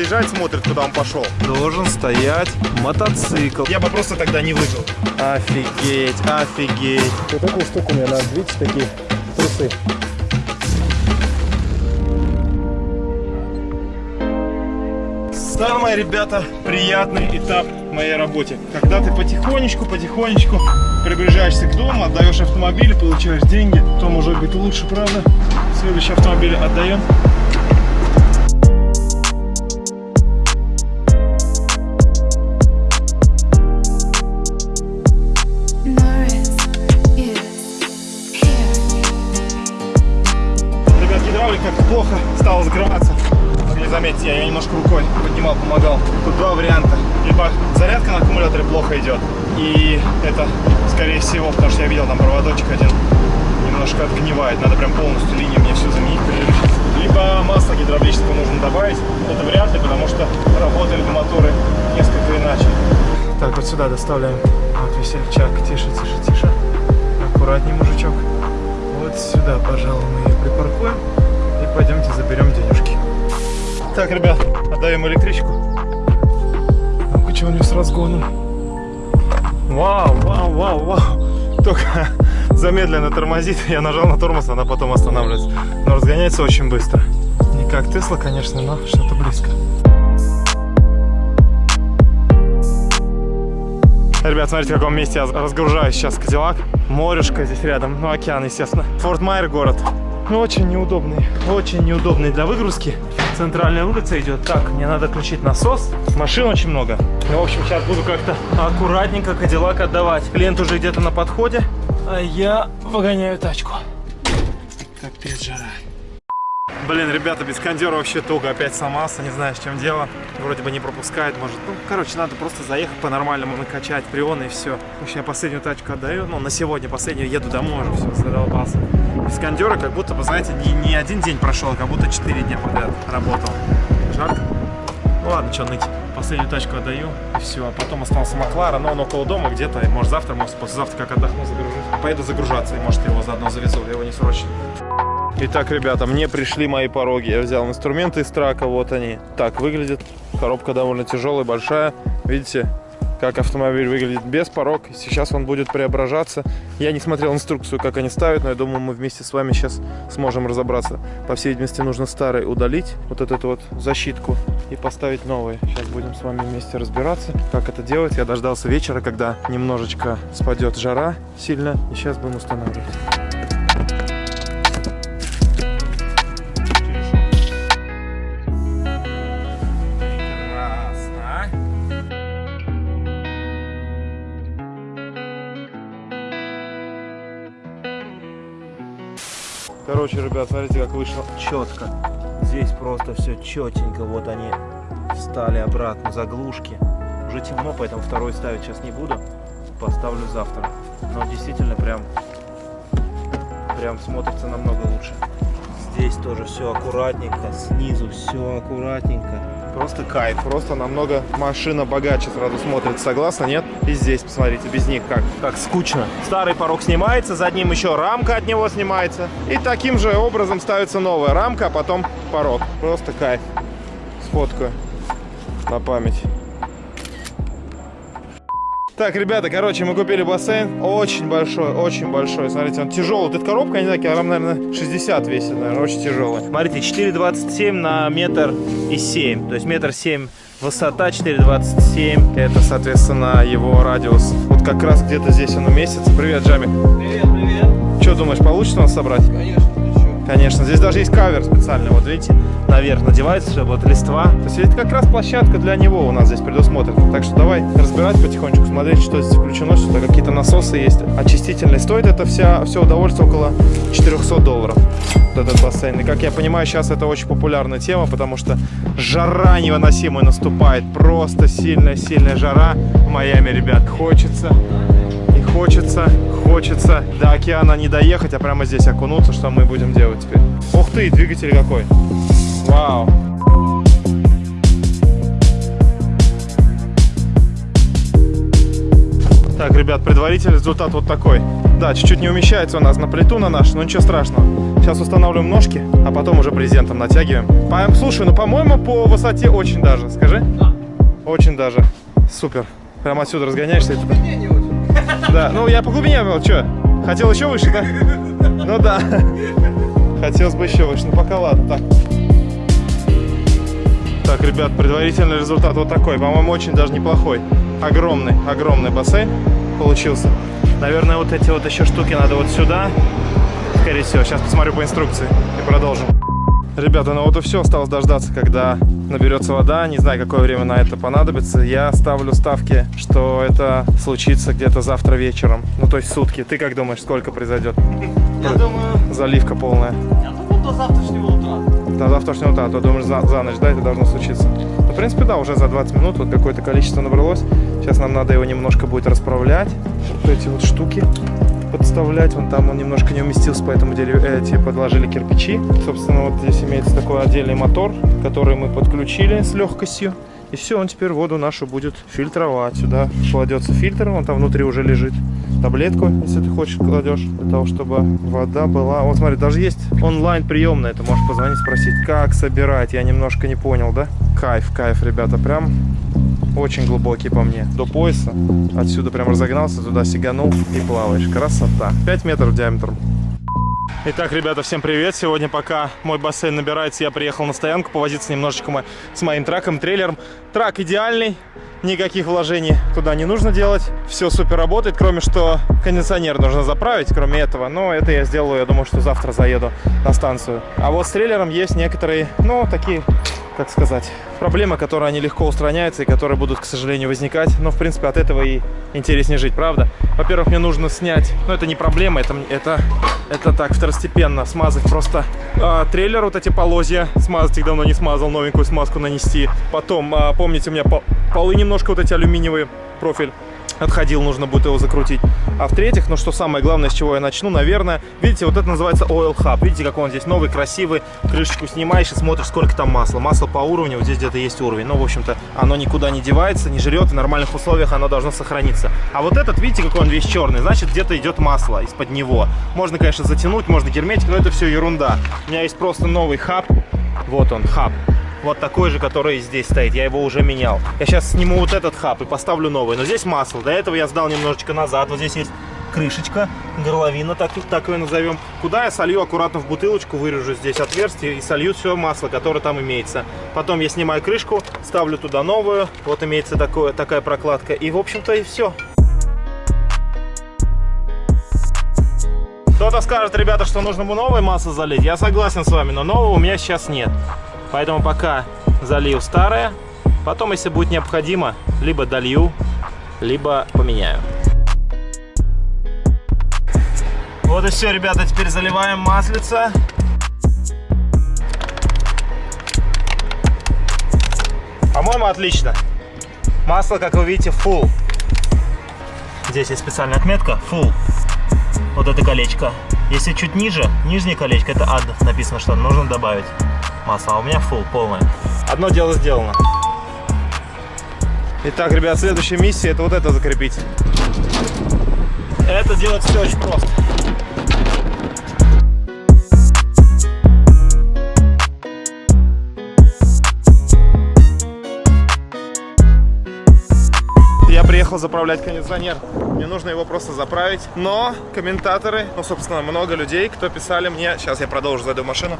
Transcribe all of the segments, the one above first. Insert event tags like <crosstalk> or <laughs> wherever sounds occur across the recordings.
заезжает, смотрит, куда он пошел. Должен стоять мотоцикл. Я бы просто тогда не выжил. Офигеть, офигеть. Вот такую штуку мне надо, видите, такие трусы. Самый, ребята, приятный этап в моей работе. Когда ты потихонечку, потихонечку приближаешься к дому, отдаешь автомобиль, получаешь деньги, то может быть лучше, правда? Следующий автомобиль отдаем. Заметить, я немножко рукой поднимал, помогал. Тут два варианта. Либо зарядка на аккумуляторе плохо идет. И это, скорее всего, потому что я видел там проводочек один, немножко отгнивает. Надо прям полностью линию мне всю заменить. Либо масло гидравлического нужно добавить. Это вряд ли, потому что работают моторы несколько иначе. Так, вот сюда доставляем вот весельчак. Тише, тише, тише. Аккуратней, мужичок. Вот сюда, пожалуй, мы ее припаркуем. И пойдемте заберем денежки. Так, ребят, отдаем электричку. Ну-ка, что у нее с разгоном? Вау, вау, вау, вау. Только <laughs> замедленно тормозит. Я нажал на тормоз, она потом останавливается. Но разгоняется очень быстро. Не как Тесла, конечно, но что-то близко. Ребят, смотрите, в каком месте я разгружаюсь сейчас Кадиллак. Морешко здесь рядом, ну океан, естественно. Форт Майер город. Ну, очень неудобный, очень неудобный для выгрузки. Центральная улица идет. Так, мне надо включить насос. Машин очень много. Ну, в общем, сейчас буду как-то аккуратненько Кадиллак отдавать. Клиент уже где-то на подходе, а я выгоняю тачку. Капец жара. Блин, ребята, без кондера вообще туго. Опять сломался, не знаю, с чем дело. Вроде бы не пропускает, может. Ну, короче, надо просто заехать по-нормальному, накачать прионы и все. В общем, я последнюю тачку отдаю. Ну, на сегодня последнюю еду домой уже, все, задолбался. Без кондера как будто бы, знаете, не, не один день прошел, а как будто 4 дня подряд работал. Жарко. Ну ладно, что ныть. Последнюю тачку отдаю, и все. А потом остался Маклара, но он около дома где-то. Может, завтра, может, послезавтра, как отдохну, загружусь. Поеду загружаться, и, может, его заодно завезу. Я его не срочно. Итак, ребята, мне пришли мои пороги. Я взял инструменты из трака, вот они. Так выглядит. Коробка довольно тяжелая, большая. Видите, как автомобиль выглядит без порог. Сейчас он будет преображаться. Я не смотрел инструкцию, как они ставят, но я думаю, мы вместе с вами сейчас сможем разобраться. По всей видимости, нужно старый удалить, вот эту вот защитку, и поставить новый. Сейчас будем с вами вместе разбираться, как это делать. Я дождался вечера, когда немножечко спадет жара сильно, и сейчас будем устанавливать. Короче, ребят, смотрите, как вышло четко. Здесь просто все четенько. Вот они встали обратно, заглушки. Уже темно, поэтому второй ставить сейчас не буду. Поставлю завтра. Но действительно прям, прям смотрится намного лучше. Здесь тоже все аккуратненько, снизу все аккуратненько. Просто кайф, просто намного машина богаче сразу смотрится, согласна, нет? И здесь, посмотрите, без них как, как скучно. Старый порог снимается, за ним еще рамка от него снимается. И таким же образом ставится новая рамка, а потом порог. Просто кайф. Сфоткаю на память. Так, ребята, короче, мы купили бассейн. Очень большой, очень большой. Смотрите, он тяжелый. Вот эта коробка, я не знаю, килограмм, наверное, 60 весит, наверное, очень тяжелый. Смотрите, 4,27 на метр и 7. То есть метр 7 высота, 4,27. Это, соответственно, его радиус. Вот как раз где-то здесь он уместится. Привет, Джами. Привет, привет. Что думаешь, получится нас собрать? Конечно? Конечно, здесь даже есть кавер специальный, вот видите, наверх надевается, чтобы вот листва. То есть это как раз площадка для него у нас здесь предусмотрена. Так что давай разбирать потихонечку, смотреть, что здесь включено, что какие-то насосы есть. Очистительные. Стоит это вся, все удовольствие около 400 долларов, вот этот бассейн. И как я понимаю, сейчас это очень популярная тема, потому что жара невыносимая наступает. Просто сильная-сильная жара в Майами, ребят. Хочется и хочется, хочется до океана не доехать, а прямо здесь окунуться, что мы будем делать теперь. Ух ты, двигатель какой. Вау. Так, ребят, предварительный результат вот такой. Да, чуть-чуть не умещается у нас на плиту на нашу, но ничего страшного. Сейчас устанавливаем ножки, а потом уже брезентом натягиваем. По- Слушай, ну, по-моему, по высоте очень даже. Скажи? Очень даже. Супер. Прямо отсюда разгоняешься. и Да, ну я по глубине был, что? Хотел еще выше, да? Ну да. Хотелось бы еще выше, ну пока ладно, так. Так, ребят, предварительный результат вот такой. По-моему, очень даже неплохой. Огромный, огромный бассейн получился. Наверное, вот эти вот еще штуки надо вот сюда. Скорее всего, сейчас посмотрю по инструкции и продолжим. Ребята, ну вот и все, осталось дождаться, когда наберется вода. Не знаю, какое время на это понадобится. Я ставлю ставки, что это случится где-то завтра вечером. Ну, то есть сутки. Ты как думаешь, сколько произойдет? Я думаю, Заливка полная. я думаю, до завтрашнего утра. До завтрашнего утра, а то думаешь, за, за ночь, да, это должно случиться. Ну, в принципе, да, уже за 20 минут вот какое-то количество набралось. Сейчас нам надо его немножко будет расправлять. Вот эти вот штуки подставлять. Вон там он немножко не уместился, поэтому дерев- эти подложили кирпичи. Собственно, вот здесь имеется такой отдельный мотор, который мы подключили с легкостью. И все, он теперь воду нашу будет фильтровать. Сюда кладется фильтр, он там внутри уже лежит. Таблетку, если ты хочешь, кладешь, для того, чтобы вода была... Вот смотри, даже есть онлайн приемная, ты можешь позвонить, спросить, как собирать. Я немножко не понял, да? Кайф, кайф, ребята, прям очень глубокий по мне. До пояса. Отсюда прям разогнался, туда сиганул и плаваешь. Красота. 5 метров диаметром. Итак, ребята, всем привет! Сегодня, пока мой бассейн набирается, я приехал на стоянку повозиться немножечко мо- с моим траком, трейлером. Трак идеальный, никаких вложений туда не нужно делать. Все супер работает, кроме что кондиционер нужно заправить, кроме этого. Но это я сделаю, я думаю, что завтра заеду на станцию. А вот с трейлером есть некоторые, ну, такие как сказать, проблемы, которые они легко устраняются и которые будут, к сожалению, возникать. Но, в принципе, от этого и интереснее жить, правда? Во-первых, мне нужно снять, ну, это не проблема, это, это, это так, второстепенно, смазать просто а, трейлер, вот эти полозья, смазать их давно не смазал, новенькую смазку нанести. Потом, а, помните, у меня по- полы немножко вот эти алюминиевые, профиль отходил, нужно будет его закрутить. А в-третьих, ну что самое главное, с чего я начну, наверное, видите, вот это называется Oil Hub. Видите, как он здесь новый, красивый, крышечку снимаешь и смотришь, сколько там масла. Масло по уровню, вот здесь где-то есть уровень. Ну, в общем-то, оно никуда не девается, не жрет, в нормальных условиях оно должно сохраниться. А вот этот, видите, какой он весь черный, значит, где-то идет масло из-под него. Можно, конечно, затянуть, можно герметик, но это все ерунда. У меня есть просто новый хаб, вот он, хаб. Вот такой же, который здесь стоит. Я его уже менял. Я сейчас сниму вот этот хаб и поставлю новый. Но здесь масло. До этого я сдал немножечко назад. Вот здесь есть крышечка, горловина, так, так ее назовем. Куда я солью аккуратно в бутылочку, вырежу здесь отверстие и солью все масло, которое там имеется. Потом я снимаю крышку, ставлю туда новую. Вот имеется такое, такая прокладка. И, в общем-то, и все. Кто-то скажет, ребята, что нужно бы новое масло залить. Я согласен с вами, но нового у меня сейчас нет. Поэтому пока залью старое. Потом, если будет необходимо, либо долью, либо поменяю. Вот и все, ребята. Теперь заливаем маслица. По-моему, отлично. Масло, как вы видите, full. Здесь есть специальная отметка full вот это колечко. Если чуть ниже, нижнее колечко, это ад, написано, что нужно добавить масло, а у меня full, полное. Одно дело сделано. Итак, ребят, следующая миссия, это вот это закрепить. Это делать все очень просто. Я приехал заправлять кондиционер. Мне нужно его просто заправить. Но комментаторы, ну, собственно, много людей, кто писали мне... Сейчас я продолжу, зайду в машину.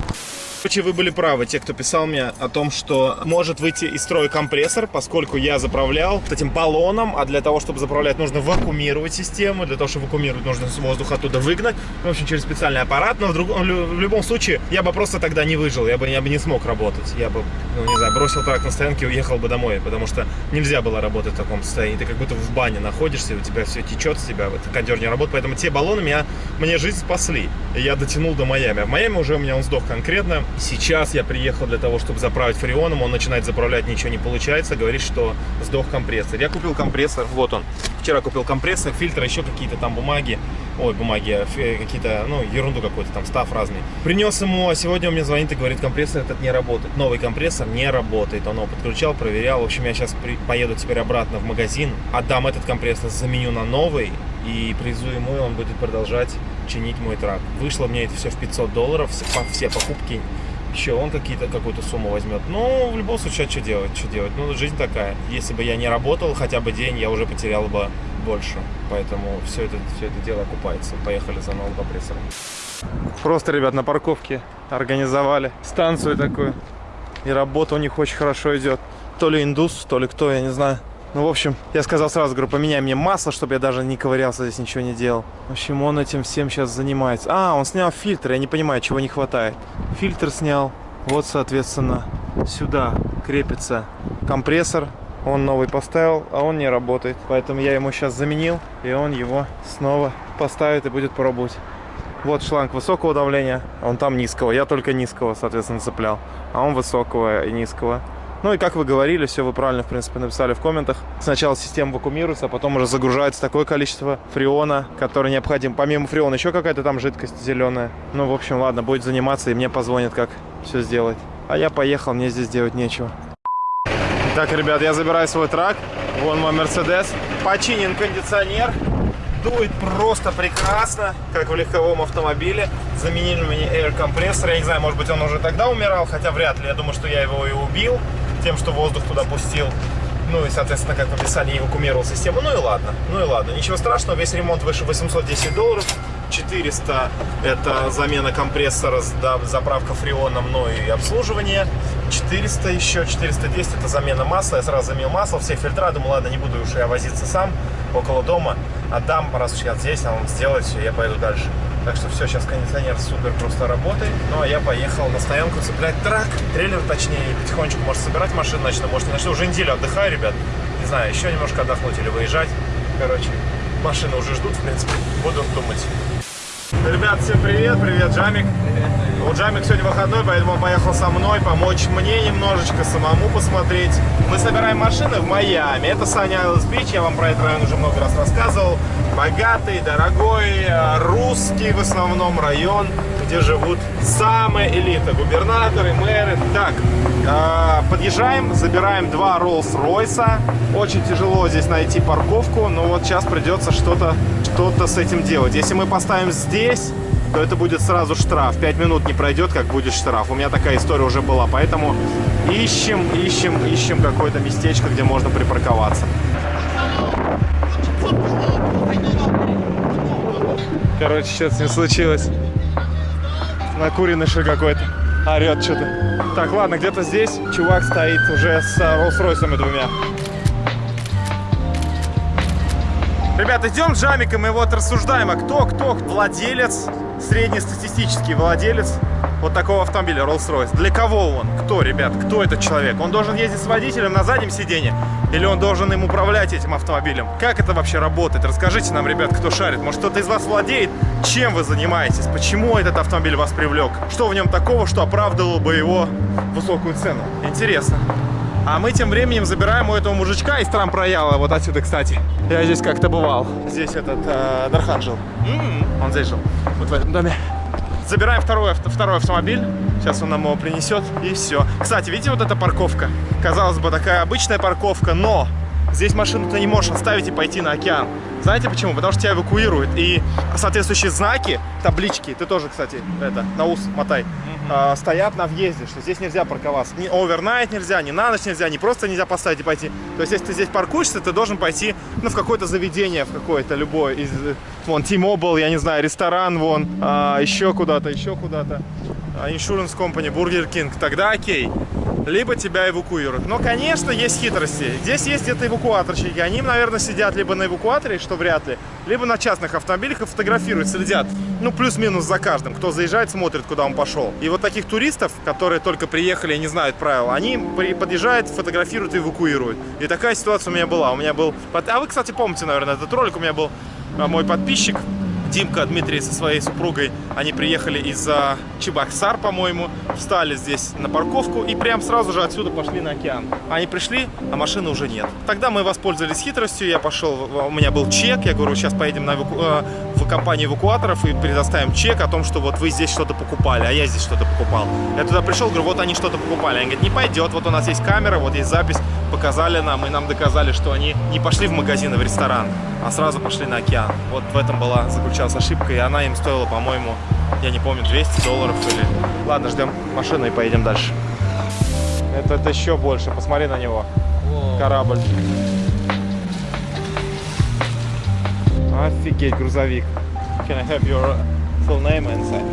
Короче, вы были правы, те, кто писал мне о том, что может выйти из строя компрессор, поскольку я заправлял этим баллоном, а для того, чтобы заправлять, нужно вакуумировать систему, для того, чтобы вакуумировать, нужно воздух оттуда выгнать, в общем, через специальный аппарат, но в, друг- в любом случае я бы просто тогда не выжил, я бы, я бы не смог работать, я бы, ну, не знаю, бросил трак на стоянке и уехал бы домой, потому что нельзя было работать в таком состоянии, ты как будто в бане находишься, у тебя все течет с тебя, вот, кондер не работает, поэтому те баллоны меня, мне жизнь спасли, и я дотянул до Майами, а в Майами уже у меня он сдох конкретно, Сейчас я приехал для того, чтобы заправить фреоном. Он начинает заправлять, ничего не получается. Говорит, что сдох компрессор. Я купил компрессор. Вот он. Вчера купил компрессор, фильтры, еще какие-то там бумаги. Ой, бумаги, фе- какие-то, ну, ерунду какую-то там, став разный. Принес ему, а сегодня он мне звонит и говорит, компрессор этот не работает. Новый компрессор не работает. Он его подключал, проверял. В общем, я сейчас при- поеду теперь обратно в магазин, отдам этот компрессор, заменю на новый и привезу ему, и он будет продолжать починить мой трак. Вышло мне это все в 500 долларов, все покупки. Еще он какие-то, какую-то сумму возьмет. Ну, в любом случае, а что делать, что делать? Ну, жизнь такая. Если бы я не работал хотя бы день, я уже потерял бы больше. Поэтому все это, все это дело окупается. Поехали за новым компрессором. Просто, ребят, на парковке организовали станцию такую. И работа у них очень хорошо идет. То ли индус, то ли кто, я не знаю. Ну, в общем, я сказал сразу, говорю, поменяй мне масло, чтобы я даже не ковырялся здесь, ничего не делал. В общем, он этим всем сейчас занимается. А, он снял фильтр, я не понимаю, чего не хватает. Фильтр снял. Вот, соответственно, сюда крепится компрессор. Он новый поставил, а он не работает. Поэтому я ему сейчас заменил, и он его снова поставит и будет пробовать. Вот шланг высокого давления, он там низкого. Я только низкого, соответственно, цеплял. А он высокого и низкого. Ну и как вы говорили, все вы правильно, в принципе, написали в комментах. Сначала система вакуумируется, а потом уже загружается такое количество фреона, которое необходимо. Помимо фреона еще какая-то там жидкость зеленая. Ну, в общем, ладно, будет заниматься и мне позвонит, как все сделать. А я поехал, мне здесь делать нечего. Так, ребят, я забираю свой трак. Вон мой Мерседес. Починен кондиционер. Дует просто прекрасно, как в легковом автомобиле. Заменили мне air компрессор. Я не знаю, может быть, он уже тогда умирал, хотя вряд ли. Я думаю, что я его и убил тем, что воздух туда пустил. Ну и, соответственно, как в описании, эвакуумировал систему. Ну и ладно, ну и ладно. Ничего страшного, весь ремонт выше 810 долларов. 400 это замена компрессора, да, заправка фреоном, ну и обслуживание. 400 еще, 410 это замена масла. Я сразу заменил масло, все фильтра. Думаю, ладно, не буду уж я возиться сам около дома. Отдам, раз уж я здесь, а он сделает все, я пойду дальше. Так что все, сейчас кондиционер супер просто работает. Ну а я поехал на стоянку цеплять трак, трейлер точнее, потихонечку, может, собирать машину начну, может, не начну. Уже неделю отдыхаю, ребят. Не знаю, еще немножко отдохнуть или выезжать. Короче, машины уже ждут, в принципе, буду думать. Ребят, всем привет, привет, Джамик. У Джамик сегодня выходной, поэтому он поехал со мной помочь мне немножечко самому посмотреть. Мы собираем машины в Майами. Это Саня Айлс Бич, я вам про этот район уже много раз рассказывал. Богатый, дорогой, э, русский в основном район, где живут самые элита, губернаторы, мэры. Так, э, подъезжаем, забираем два Роллс-Ройса. Очень тяжело здесь найти парковку, но вот сейчас придется что-то что-то с этим делать. Если мы поставим здесь, то это будет сразу штраф. Пять минут не пройдет, как будет штраф. У меня такая история уже была, поэтому ищем, ищем, ищем какое-то местечко, где можно припарковаться. Короче, сейчас не случилось. Накуренный какой-то. Орет что-то. Так, ладно, где-то здесь чувак стоит уже с Роллс-Ройсами двумя. Ребята, идем с Жамиком и вот рассуждаем, а кто, кто владелец, среднестатистический владелец вот такого автомобиля Rolls-Royce. Для кого он? Кто, ребят? Кто этот человек? Он должен ездить с водителем на заднем сиденье? Или он должен им управлять этим автомобилем? Как это вообще работает? Расскажите нам, ребят, кто шарит. Может, кто-то из вас владеет? Чем вы занимаетесь? Почему этот автомобиль вас привлек? Что в нем такого, что оправдывало бы его высокую цену? Интересно. А мы тем временем забираем у этого мужичка из Трамп-Рояла, вот отсюда, кстати. Я здесь как-то бывал. Здесь этот э, Дархан жил. Он здесь жил, вот в этом доме. Забираем второй, второй автомобиль. Сейчас он нам его принесет, и все. Кстати, видите, вот эта парковка? Казалось бы, такая обычная парковка, но здесь машину ты не можешь оставить и пойти на океан. Знаете почему? Потому что тебя эвакуируют. И соответствующие знаки, таблички, ты тоже, кстати, это, на ус мотай, а, стоят на въезде, что здесь нельзя парковаться. Ни овернайт нельзя, ни на ночь нельзя, ни просто нельзя поставить и пойти. То есть, если ты здесь паркуешься, ты должен пойти ну, в какое-то заведение, в какое-то любое. Из, э, вон, T-Mobile, я не знаю, ресторан, вон, а, еще куда-то, еще куда-то. А, Insurance Company, Burger King. Тогда окей. Либо тебя эвакуируют. Но, конечно, есть хитрости. Здесь есть где-то эвакуаторщики. Они, наверное, сидят либо на эвакуаторе, что вряд ли, либо на частных автомобилях и фотографируют, следят. Ну, плюс-минус за каждым. Кто заезжает, смотрит, куда он пошел. И вот таких туристов, которые только приехали и не знают правил, они подъезжают, фотографируют и эвакуируют. И такая ситуация у меня была. У меня был... А вы, кстати, помните, наверное, этот ролик. У меня был а, мой подписчик, Димка, Дмитрий со своей супругой, они приехали из а, Чебоксар, по-моему, встали здесь на парковку и прям сразу же отсюда пошли на океан. Они пришли, а машины уже нет. Тогда мы воспользовались хитростью, я пошел, у меня был чек, я говорю, сейчас поедем на эваку- э, в компанию эвакуаторов и предоставим чек о том, что вот вы здесь что-то покупали, а я здесь что-то покупал. Я туда пришел, говорю, вот они что-то покупали. Они говорят, не пойдет, вот у нас есть камера, вот есть запись, показали нам, и нам доказали, что они не пошли в магазин и в ресторан. А сразу пошли на океан. Вот в этом была заключалась ошибка, и она им стоила, по-моему, я не помню, 200 долларов или... Ладно, ждем машину и поедем дальше. Это, это еще больше, посмотри на него. Корабль. Офигеть, грузовик. Can I have your full name inside?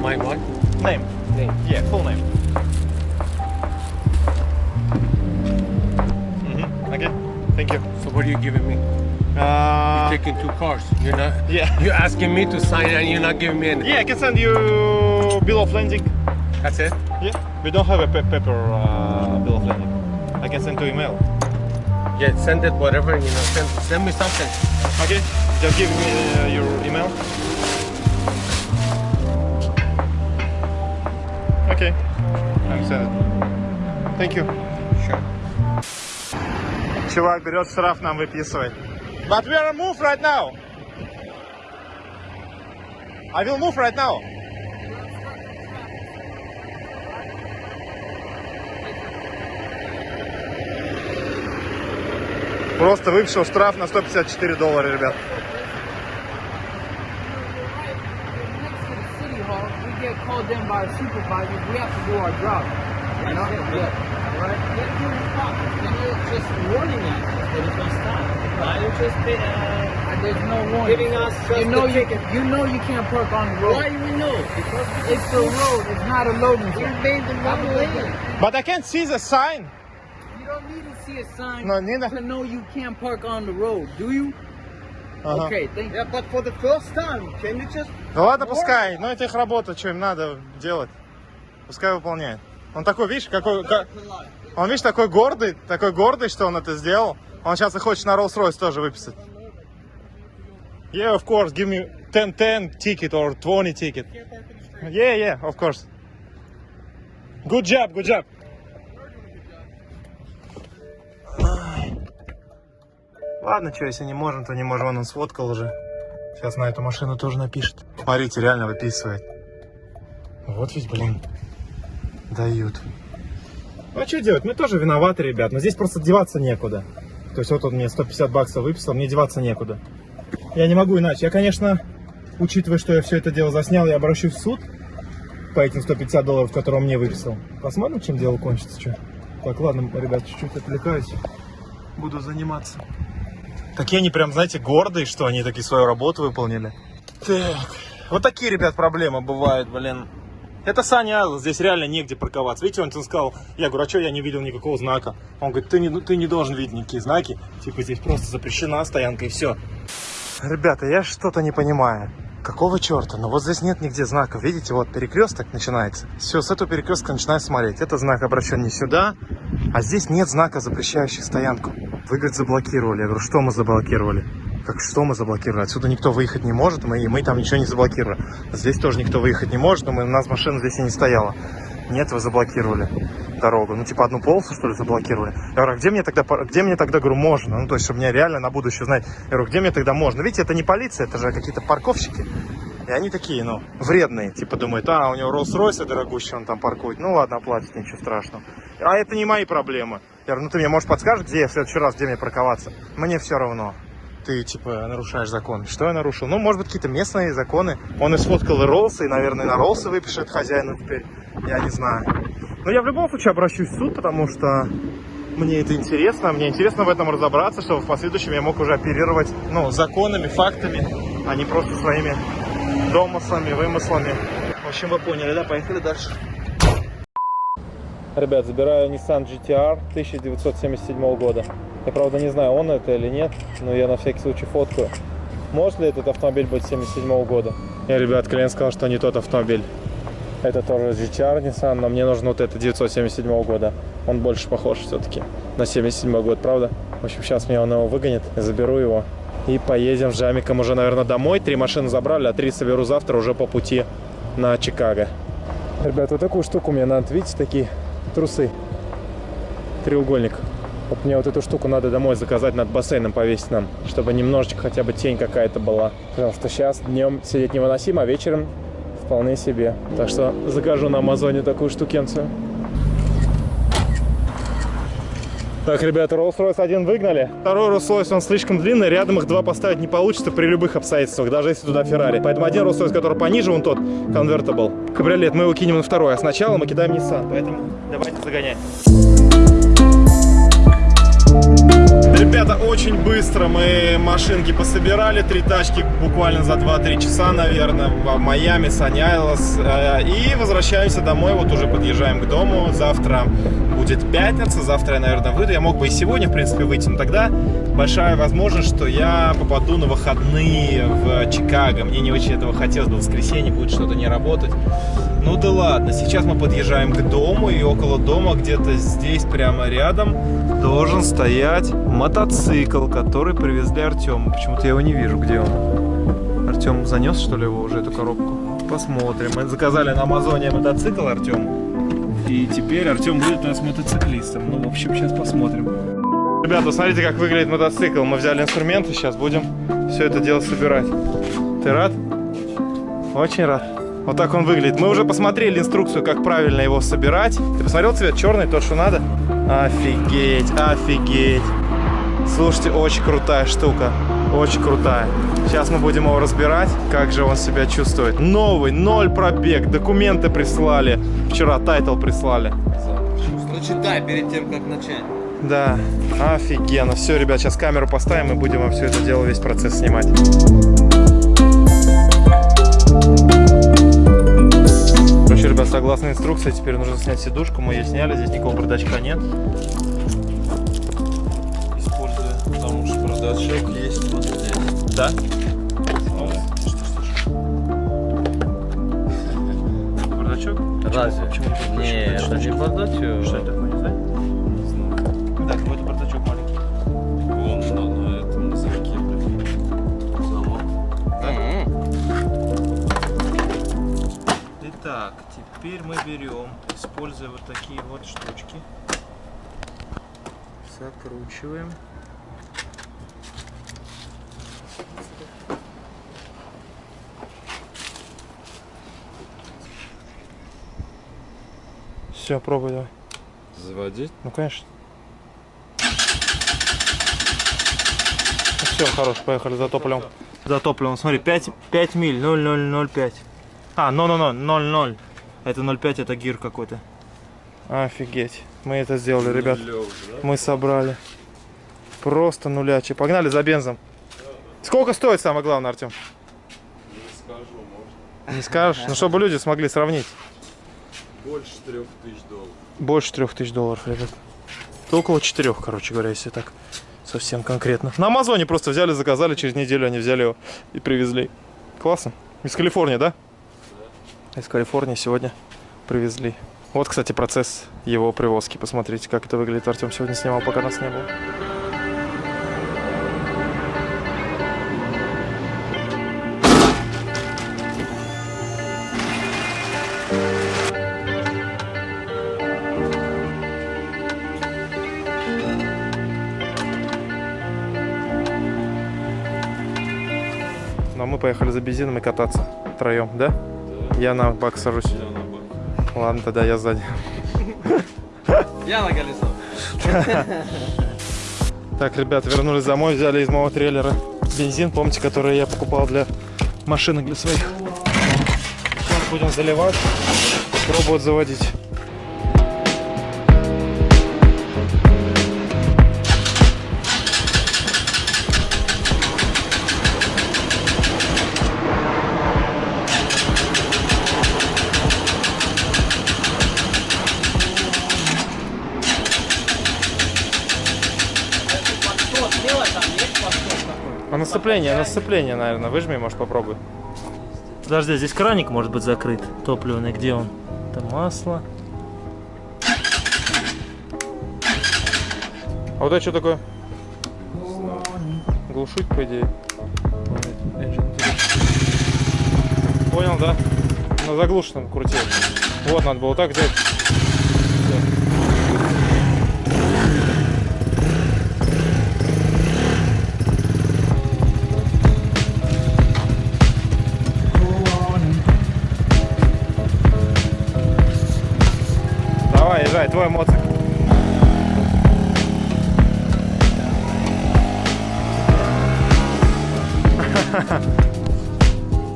My what? Name. Name. Yeah, full name. Okay, thank you. So what are you giving me? Uh, Taking two cars. You're not. yeah. You're asking me to sign and you're not giving me anything. Yeah, I can send you bill of landing. That's it. Yeah, we don't have a pa- paper uh, bill of landing. I can send to email. Yeah, send it whatever. You know, send send me something. Okay, just give me uh, your email. Okay, I'm send it. Thank you. Sure. Чувак берет штраф, нам выписывает. But we are move right now. I will move right now. Просто выписал штраф на 154 доллара, ребят. to to. You know? Yeah. Right? Get to the stop. And you're just warning us that it's gonna stop. Why you just been, uh, there's no warning. Giving us you know you, you know you can't park on the road. Why you know? Because it's the road, it's not a loading zone. You made the wrong lane. But I can't see the sign. You don't need to see a sign No, neither. to know you can't park on the road, do you? Ага. Okay, thank you. Yeah, but for the first time, can you just... Ну ладно, пускай. Ну это их работа, что им надо делать. Пускай выполняет. Он такой, видишь, какой... ка- Он, видишь, такой гордый, такой гордый, что он это сделал. Он сейчас и хочет на Rolls-Royce тоже выписать. Yeah, of course, give me 10, 10 ticket or 20 ticket. Yeah, yeah, of course. Good job, good job. Ладно, что, если не можем, то не можем. Вон он сфоткал уже. Сейчас на эту машину тоже напишет. Смотрите, реально выписывает. Вот ведь, блин, дают. Ну а что делать? Мы тоже виноваты, ребят. Но здесь просто деваться некуда. То есть вот он мне 150 баксов выписал, мне деваться некуда. Я не могу иначе. Я, конечно, учитывая, что я все это дело заснял, я обращусь в суд по этим 150 долларов, которые он мне выписал. Посмотрим, чем дело кончится. Что. Так, ладно, ребят, чуть-чуть отвлекаюсь. Буду заниматься. Такие они прям, знаете, гордые, что они такие свою работу выполнили. Так, вот такие, ребят, проблемы бывают, блин. Это Саня здесь реально негде парковаться. Видите, он, сказал, я говорю, а что я не видел никакого знака? Он говорит, ты не, ты не должен видеть никакие знаки. Типа здесь просто запрещена стоянка и все. Ребята, я что-то не понимаю. Какого черта? Но вот здесь нет нигде знаков. Видите, вот перекресток начинается. Все, с этого перекрестка начинаю смотреть. Это знак обращен не сюда, а здесь нет знака, запрещающий стоянку. Вы, говорит, заблокировали. Я говорю, что мы заблокировали? Как что мы заблокировали? Отсюда никто выехать не может, мы, мы там ничего не заблокировали. Здесь тоже никто выехать не может, но мы, у нас машина здесь и не стояла. Нет, вы заблокировали дорогу. Ну, типа одну полосу, что ли, заблокировали. Я говорю, а где мне тогда, где мне тогда, говорю, можно? Ну, то есть, чтобы мне реально на будущее знать. Я говорю, где мне тогда можно? Видите, это не полиция, это же какие-то парковщики. И они такие, ну, вредные. Типа думают, а, у него Rolls-Royce дорогущий, он там паркует. Ну, ладно, оплатит, ничего страшного. А это не мои проблемы. Я говорю, ну, ты мне, может, подскажешь, где я в следующий раз, где мне парковаться? Мне все равно. Ты, типа, нарушаешь закон. Что я нарушил? Ну, может быть, какие-то местные законы. Он и сфоткал и наверное, на Роллсы выпишет хозяину теперь. Я не знаю. Но я в любом случае обращусь в суд, потому что мне это интересно. Мне интересно в этом разобраться, чтобы в последующем я мог уже оперировать, ну, законами, фактами, а не просто своими домыслами, вымыслами. В общем, вы поняли, да? Поехали дальше. Ребят, забираю Nissan GTR 1977 года. Я, правда, не знаю, он это или нет, но я на всякий случай фоткаю. Может ли этот автомобиль быть 77 года? Я, ребят, клиент сказал, что не тот автомобиль. Это тоже GTR Nissan, но мне нужен вот это 977 года. Он больше похож все-таки на 77 год, правда? В общем, сейчас мне он его выгонит, я заберу его. И поедем с Жамиком уже, наверное, домой. Три машины забрали, а три соберу завтра уже по пути на Чикаго. Ребят, вот такую штуку мне надо, видите, такие трусы. Треугольник. Вот мне вот эту штуку надо домой заказать, над бассейном повесить нам, чтобы немножечко хотя бы тень какая-то была. Потому что сейчас днем сидеть невыносимо, а вечером вполне себе. Так что закажу на Амазоне такую штукенцию. Так, ребята, Rolls-Royce один выгнали. Второй Rolls-Royce, он слишком длинный, рядом их два поставить не получится при любых обстоятельствах, даже если туда Феррари. Поэтому один Rolls-Royce, который пониже, вон тот, Convertible. Кабриолет, мы его кинем на второй, а сначала мы кидаем Nissan. Поэтому давайте загонять. Очень быстро мы машинки пособирали, три тачки буквально за 2-3 часа, наверное, в Майами, Сани Айлас. Э, И возвращаемся домой, вот уже подъезжаем к дому. Завтра будет пятница, завтра я, наверное, выйду. Я мог бы и сегодня, в принципе, выйти, но тогда большая возможность, что я попаду на выходные в Чикаго. Мне не очень этого хотелось бы, в воскресенье будет что-то не работать. Ну да ладно, сейчас мы подъезжаем к дому, и около дома, где-то здесь, прямо рядом, должен стоять мотоцикл, который привезли Артему. Почему-то я его не вижу, где он. Артем занес, что ли, его уже, эту коробку? Посмотрим. Мы заказали на Амазоне мотоцикл, Артем. И теперь Артем будет у нас мотоциклистом. Ну, в общем, сейчас посмотрим. Ребята, смотрите, как выглядит мотоцикл. Мы взяли инструменты, сейчас будем все это дело собирать. Ты рад? Очень рад. Вот так он выглядит. Мы уже посмотрели инструкцию, как правильно его собирать. Ты посмотрел цвет черный, тот, что надо? Офигеть, офигеть. Слушайте, очень крутая штука. Очень крутая. Сейчас мы будем его разбирать, как же он себя чувствует. Новый, ноль пробег, документы прислали. Вчера title прислали. Прочитай перед тем, как начать. Да, офигенно. Все, ребят, сейчас камеру поставим и будем вам все это дело, весь процесс снимать. Короче, ребят, согласно инструкции, теперь нужно снять сидушку. Мы ее сняли, здесь никакого бардачка нет. Используя, потому что бардачок есть вот здесь. Да? Бардачок? Разве? Почему не это не бардачок. Что это такое, Итак, теперь мы берем, используя вот такие вот штучки, закручиваем. Все, пробуй давай. Заводить? Ну, конечно. все, хорош, поехали за топливом. За топливом, смотри, 5, 5 миль, 0,005. А, no, no, no, 0,0. Это 0,5, это гир какой-то. Офигеть. Мы это сделали, ребят. Мы собрали. Просто нулячи. Погнали за бензом. Сколько стоит самое главное, Артем? Не скажу, может. Не скажешь? Ну, чтобы люди смогли сравнить. Больше трех тысяч долларов. Больше трех тысяч долларов, ребят. Это около четырех, короче говоря, если так совсем конкретно. На Амазоне просто взяли, заказали, через неделю они взяли его и привезли. Классно. Из Калифорнии, да? Из Калифорнии сегодня привезли. Вот, кстати, процесс его привозки. Посмотрите, как это выглядит. Артем сегодня снимал, пока нас не было. Ну, а мы поехали за бензином и кататься втроем, да? Я на бак сажусь. Ладно, тогда я сзади. Я на колесо. Так, ребят, вернулись домой, взяли из моего трейлера бензин, помните, который я покупал для машинок для своих. Сейчас будем заливать, пробовать заводить. А на сцепление, на сцепление, наверное, выжми, может попробуй. Подожди, здесь краник может быть закрыт, топливный, где он? Это масло. А вот это что такое? Глушить, по идее. Понял, да? На заглушенном крути. Вот, надо было так взять. Давай, твой моцик. <laughs>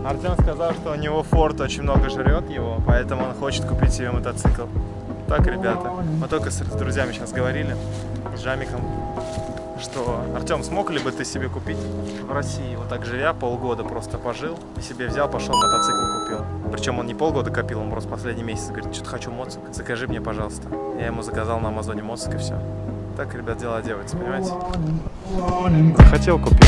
Артем сказал, что у него Форд очень много жрет его, поэтому он хочет купить себе мотоцикл. Так, ребята, мы только с друзьями сейчас говорили, с Жамиком что Артем, смог ли бы ты себе купить в России, вот так живя, полгода просто пожил, и себе взял, пошел мотоцикл купил. Причем он не полгода копил, он просто последний месяц говорит, что-то хочу моцик, закажи мне, пожалуйста. Я ему заказал на Амазоне моцик и все. Так, ребят, дела делаются, понимаете? Хотел купить.